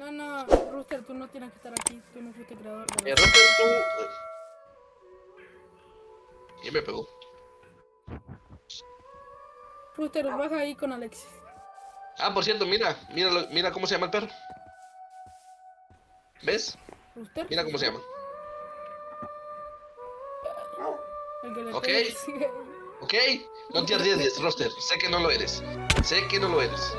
No, no, Rooster, tú no tienes que estar aquí. Tú no fuiste creador de Eh, Roster, tú... Y me pegó. Rooster, baja ahí con Alexis. Ah, por cierto, mira, mira, mira cómo se llama el perro. ¿Ves? Rooster. Mira cómo se llama. El que le Ok. ¿Ok? No te arriesgues, Roster. Sé que no lo eres. Sé que no lo eres.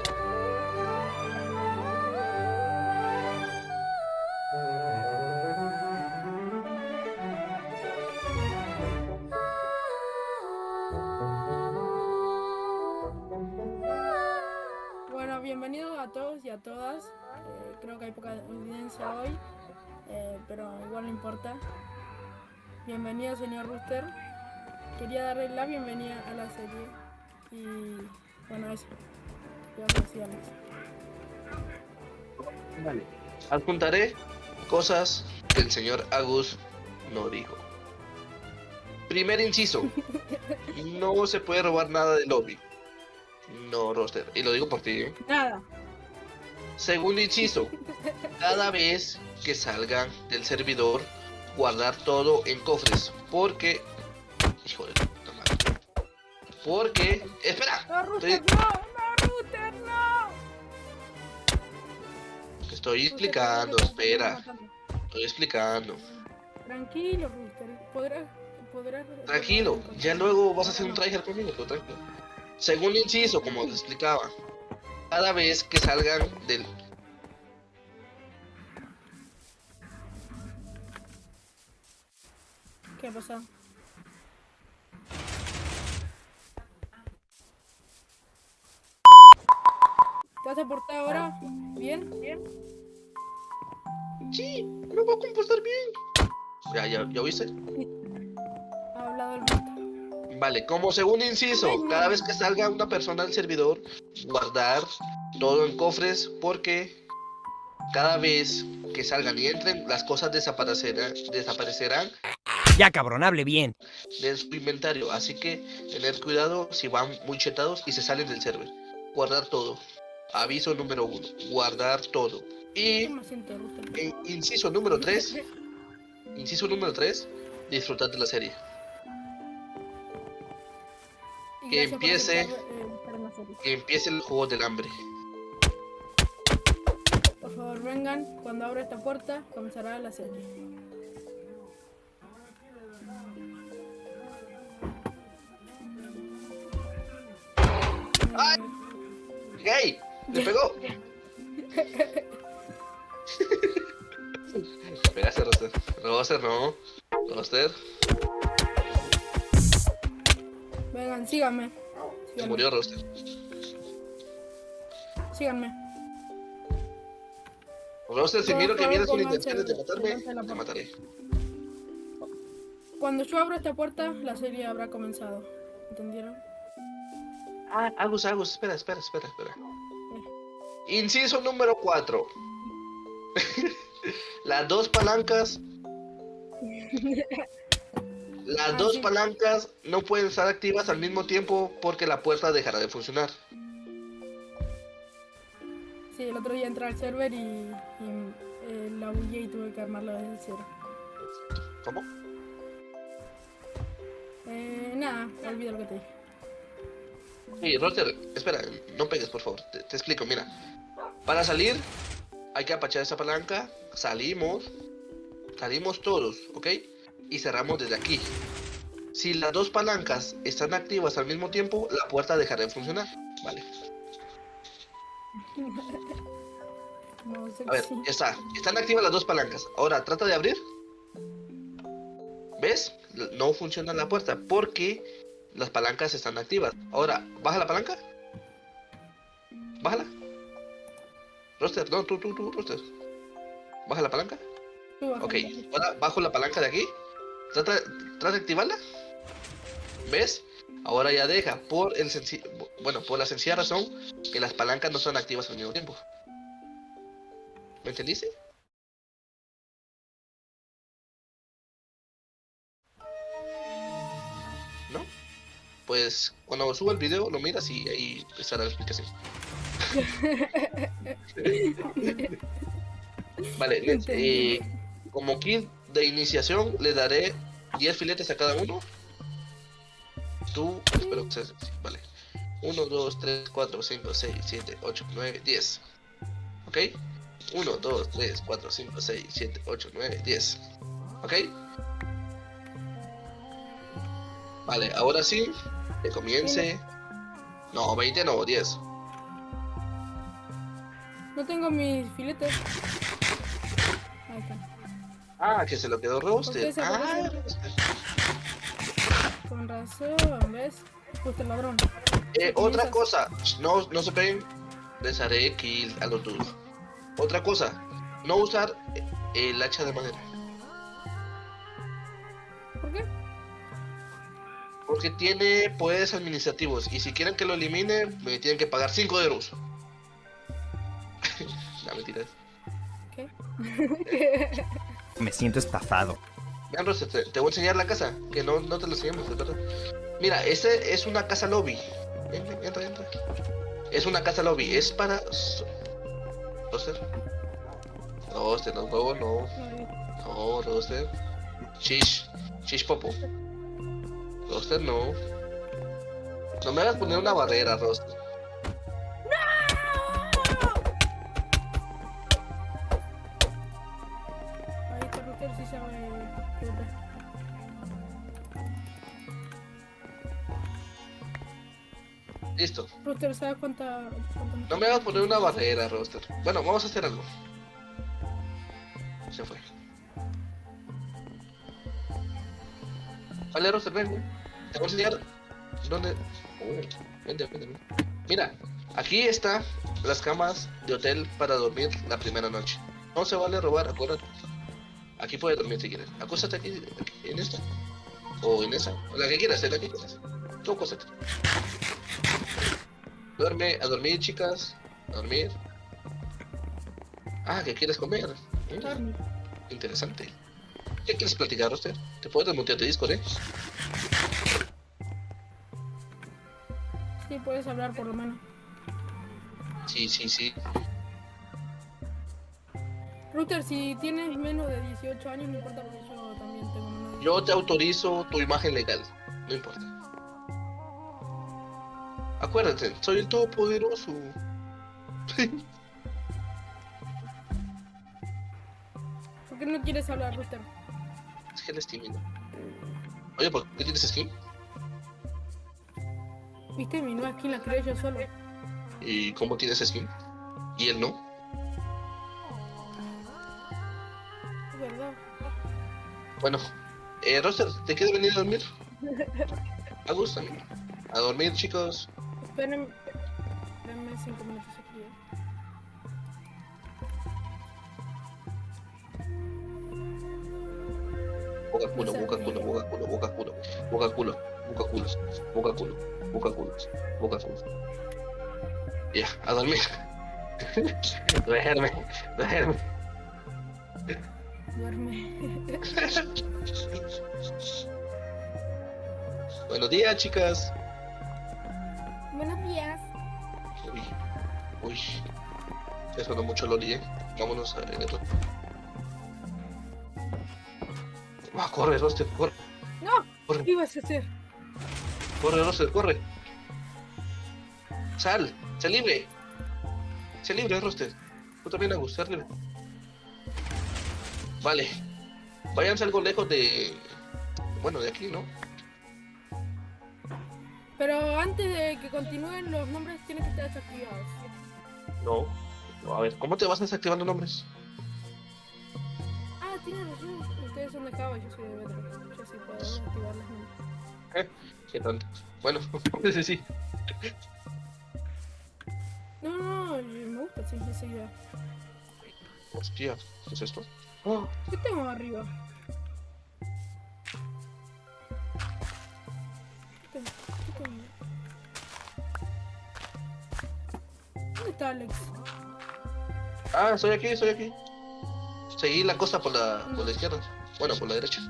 Bienvenidos a todos y a todas. Eh, creo que hay poca audiencia hoy, eh, pero igual no importa. Bienvenido, señor Rooster. Quería darle la bienvenida a la serie. Y bueno, eso. Vale. Adjuntaré cosas que el señor Agus no dijo. Primer inciso. No se puede robar nada del lobby. No, Roster. Y lo digo por ti. ¿eh? Nada. Segundo inciso. Cada vez que salgan del servidor, guardar todo en cofres. Porque... Hijo de puta madre. Porque... Espera. ¡No, Rooster, no! ¡No, Rooster, no! Estoy explicando, espera. Estoy explicando. Tranquilo, Rooster. Podrás. podrás Tranquilo, ya luego vas a hacer un tryhard conmigo, tranquilo. Segundo inciso, como te explicaba, cada vez que salgan del... ¿Qué pasado? ¿Te has portado ahora? ¿Bien? ¿Bien? Sí, me voy a comportar bien. Ya, ya, ¿ya oíste? Vale, como segundo inciso, cada vez que salga una persona del servidor, guardar todo en cofres porque cada vez que salgan y entren, las cosas desaparecerán, desaparecerán Ya cabrón, hable bien. de su inventario. Así que tener cuidado si van muy chetados y se salen del server. Guardar todo. Aviso número uno. Guardar todo. Y inciso número 3. Inciso número 3. Disfrutar de la serie. Que gracias empiece- eh. Que empiece el juego del hambre. Por favor, vengan. Cuando abra esta puerta, comenzará la serie. ¡Ay! ¡Gay! ¡Le pegó! Pegaste, Roster. Roster, no. Roster. Vengan, síganme. Se Síganme. murió Roster. Síganme. Roster, si miro que vienes con intenciones de matarme, te mataré. Cuando yo abra esta puerta, la serie habrá comenzado. ¿Entendieron? Ah, Agus, Agus, espera, espera, espera, espera. Inciso número 4. Las dos palancas. Las Ah, dos palancas no pueden estar activas al mismo tiempo porque la puerta dejará de funcionar. Sí, el otro día entré al server y, y eh, la bugué y tuve que armarla desde cero. ¿Cómo? Eh, nada, olvido lo que te dije. Sí, Roger, espera, no pegues, por favor. Te, te explico, mira. Para salir, hay que apachar esa palanca. Salimos. Salimos todos, ¿ok? Y cerramos desde aquí. Si las dos palancas están activas al mismo tiempo, la puerta dejará de funcionar. Vale. No A ver, ya está. Están activas las dos palancas. Ahora, trata de abrir. ¿Ves? No funciona la puerta porque las palancas están activas. Ahora, baja la palanca. Bájala. Roster, no, tú, tú, tú, Roster. Baja la palanca. Ok, ahora bajo la palanca de aquí. Trata, trata de activarla. ¿Ves? Ahora ya deja. Por el bueno, por la sencilla razón que las palancas no están activas al mismo tiempo. ¿Me entendiste? ¿No? Pues cuando suba el video lo miras y ahí estará la explicación. Vale, eh, como kit de iniciación le daré 10 filetes a cada uno. Tú, espero que sea así, vale. 1, 2, 3, 4, 5, 6, 7, 8, 9, 10. ¿Ok? 1, 2, 3, 4, 5, 6, 7, 8, 9, 10. ¿Ok? Vale, ahora sí, que comience. No, 20 no, 10. No tengo mis filetes. Ah, que se lo quedó se Ah. Con razón, ¿ves? Justo el ladrón. Eh, otra cosa, no, no se peguen, les haré kill a los. Otra cosa, no usar eh, el hacha de madera, ¿Por qué? porque tiene poderes administrativos y si quieren que lo elimine, me tienen que pagar 5 euros. no, mentira. ¿Qué? Me siento estafado. Vean, Rosa, te, te voy a enseñar la casa, que no, no te la enseñamos, de verdad. Mira, este es una casa lobby. Ven, entra, entra. Es una casa lobby, es para... Roster. Roster, no, huevo, no. No, Roster. Shish. Shish Popo. Roster, no. No me hagas poner una barrera, Roster. Listo. Ruter, ¿sabes cuánta, cuánta No me hagas poner una barrera, Roster. Bueno, vamos a hacer algo. Se fue. Vale, Roster, ven. Te voy a enseñar dónde... Oh, vente, vente, vente. Mira, aquí están las camas de hotel para dormir la primera noche. No se vale robar, acuérdate. Aquí puedes dormir si quieres. Acuéstate aquí, aquí, en esta. O en esa. La que quieras, en la que quieras. Tú acuéstate. Duerme, a dormir, chicas. A dormir. Ah, ¿qué quieres comer? Dormir. interesante. ¿Qué quieres platicar usted? Te puedo desmutear de Discord, ¿eh? Sí, puedes hablar por lo menos. Sí, sí, sí. Ruter, si tienes menos de 18 años, no importa porque yo también tengo menos de Yo te autorizo tu imagen legal. No importa. Acuérdate, soy el todopoderoso. ¿Por qué no quieres hablar, Ruter? es que él es tímido. Oye, ¿por qué tienes skin? Viste, mi nueva skin la creé yo solo. ¿Y cómo tienes skin? ¿Y él no? Es verdad. Bueno, eh, Roster, ¿te quieres venir a dormir? A gusto, amigo. A dormir, chicos. Espérenme. Espérenme 5 minutos aquí. ¿eh? Boca culo, boca culo, boca culo, boca culo, boca culo, boca culo, boca culo, boca culo, boca culo. Ya, a dormir. duerme, duerme. Duerme. Buenos días, chicas. Buenos días. Uy, uy. Ya sonó mucho Loli, eh. Vámonos a ver el otro. Va, corre, Roster, corre, ¡No! corre, ¿Qué ibas a hacer? corre, Roster, corre. Sal, sal libre. Sal libre, Roster. Tú también, Agus, sal libre. Vale. Váyanse algo lejos de. Bueno, de aquí, ¿no? Pero antes de que continúen, los nombres tienen que estar desactivados. No. No, a ver, ¿cómo te vas desactivando nombres? Ah, tienes razón. Ustedes son de Java, yo soy de Bedrock. Yo sí puedo desactivar los nombres. Qué tonto. Bueno, sí, sí. No, no, no, me gusta, sí, esa idea. Hostia, ¿qué es esto? Oh, ¿Qué tengo arriba? Está Alex? Ah, estoy aquí, estoy aquí. Seguí la costa por la, por la izquierda. Bueno, por la derecha.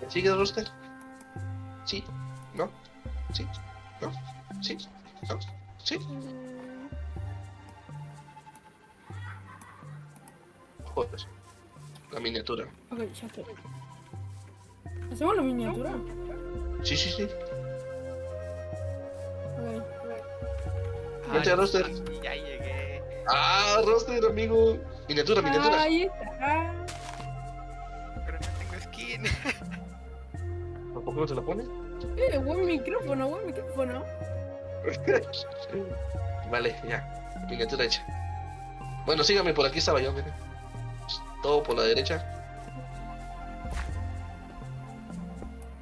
¿Me ¿Sigue Roster? Sí, no, sí, no, sí, no, sí. Joder. La miniatura. Ok, ya estoy. ¿Hacemos la miniatura? Sí, sí, sí. Roster. Ya llegué. Ah, roster, amigo. Miniatura, miniatura. Ahí está. Pero no tengo skin. ¿Tampoco no se la pone? Eh, buen micrófono, buen micrófono. Vale, ya. Miniatura hecha. Bueno, sígame, por aquí estaba yo, miren. Todo por la derecha.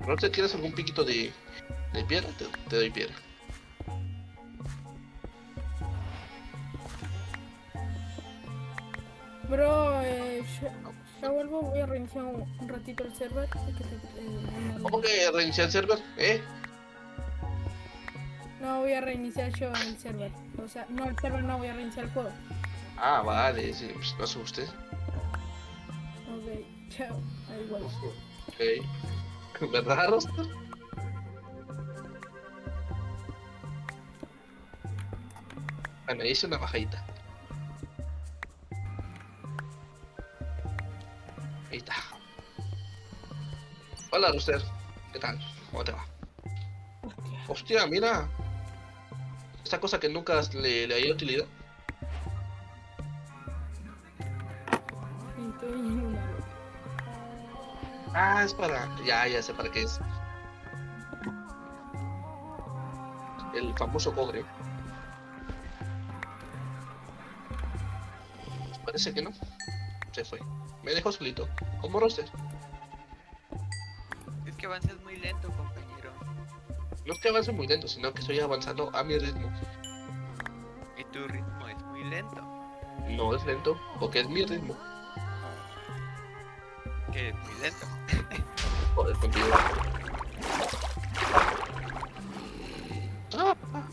Roster, ¿quieres algún piquito de, de piedra? Te, te doy piedra. Bro, eh, ya, ya vuelvo, voy a reiniciar un, ratito el server. Que te- eh, ¿Cómo que reiniciar el server? ¿Eh? no voy a reiniciar yo el server. O sea, no el server, no voy a reiniciar el juego. Ah, vale, sí, pues no asuste. Ok, chao. Ahí vuelvo. Ok. ¿Verdad, Roster? Ah, me hice una bajadita. Hola, Roster. ¿Qué tal? ¿Cómo te va? Hostia. Hostia, mira. Esta cosa que nunca le, le haya utilidad. Ah, es para. Ya, ya sé para qué es. El famoso cobre. Parece que no. Se fue. Me dejó solito. Como Roster. Es que avanzas muy lento, compañero. No es que avance muy lento, sino que estoy avanzando a mi ritmo. Y tu ritmo es muy lento. No es lento, porque es mi ritmo. Que es muy lento. Joder, contigo. Ah, ah.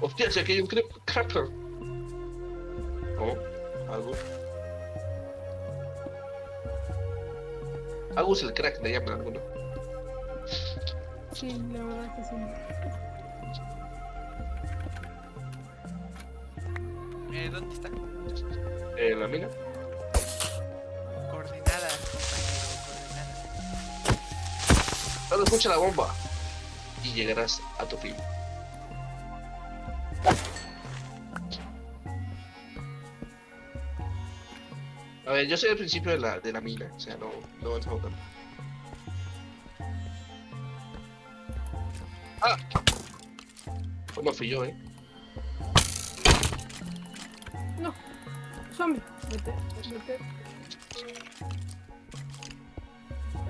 Hostia, si aquí hay un crep- Agus el crack, le llaman alguno. Sí, la verdad que sí. Eh, ¿Dónde está? Eh, la mina. Coordenadas, compañero, coordenadas. Solo escucha la bomba y llegarás a tu fin. A ver, yo soy el principio de la, de la mina, o sea, no, no avanzamos tanto. ¡Ah! Pues no fui yo, ¿eh? No. Zombie. Vete, vete.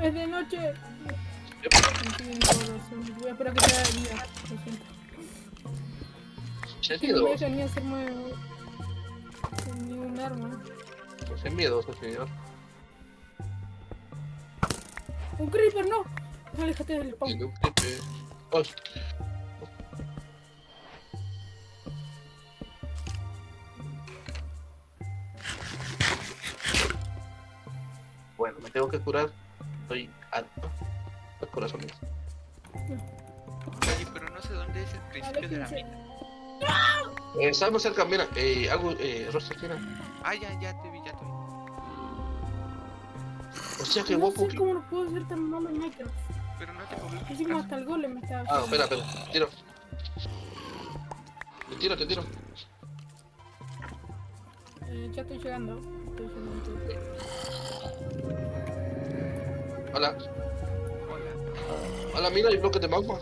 Es de noche. Voy a esperar que sea de día. Lo siento. Se no me miedoso, dejan ni hacerme ni un arma. Pues es miedoso, señor. ¡Un creeper, no! Aléjate del spawn. Un creeper. Oh, Bueno, me tengo que curar. Estoy alto. Los corazones. Oye, pero no sé dónde es el principio de la mina. Eh, estamos cerca, mira. Eh, algo, eh, Roster, mira. Ah, ya, ya Hostia, qué No guapo. sé que- cómo lo puedo hacer tan malo en Minecraft. Pero no te moví. Hicimos hasta el golem me estaba Ah, espera, espera. Tiro. Te tiro, te tiro. Eh, ya estoy llegando. Estoy llegando. Hola. Hola. Hola, mira, hay bloques de magma.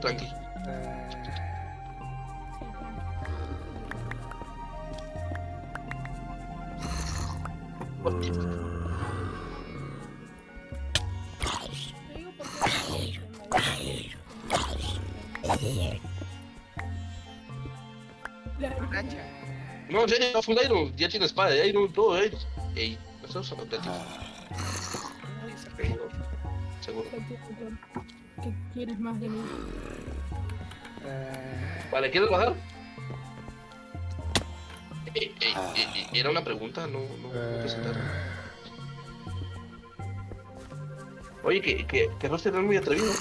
Racha. No, en serio, no fue un Iron. Ya tiene espada de Iron, todo Iron. Ey, no estamos hablando de. Seguro. ¿Qué quieres más de mí? Vale, ¿quieres bajar? Eh, eh, eh, eh, era una pregunta, no, no, no presentaron. Oye, que, que, que Roster es muy atrevido.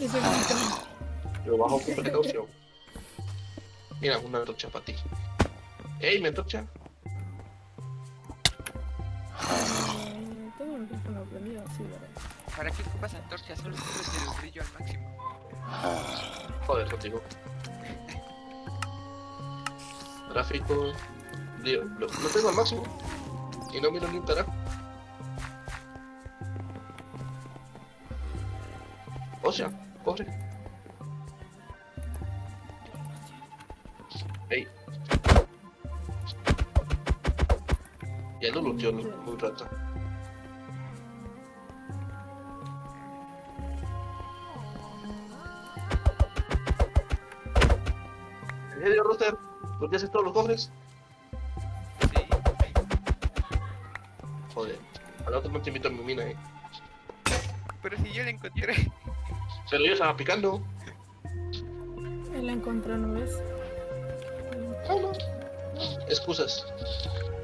Ese grito. Lo bajo con precaución. Mira, una antorcha para ti. ¡Ey, mi antorcha! Prendido, sí, ¿verdad? ¿Para qué ocupas antorcha? Solo subes el brillo al máximo. Joder, contigo. Gráfico. Lío, lo, lo tengo al máximo. Y no miro ni un carajo. O sea, corre. Ey. Ya lo luteó un rato. ¿En serio, Roster? ¿Por qué haces todos los cofres? Sí. Joder. Al otro no te invito a mi mina, eh. Pero si yo la encontré. Pero yo estaba picando. Él la encontró, ¿no ves? No, no. Excusas.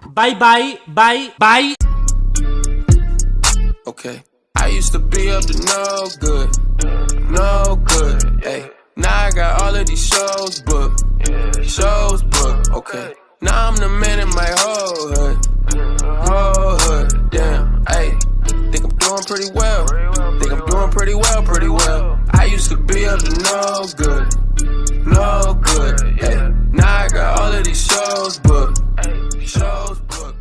Bye, bye, bye, bye. Okay. I used to be up to no good, no good. Hey, now I got all of these shows booked, Shows booked, okay. Now I'm the man in my whole hood. Whole hood, damn, ayy. Think I'm doing pretty well. Think I'm doing pretty well, pretty well. I used to be up to no good. No good, Yeah. Now I got all of these shows booked. Shows booked.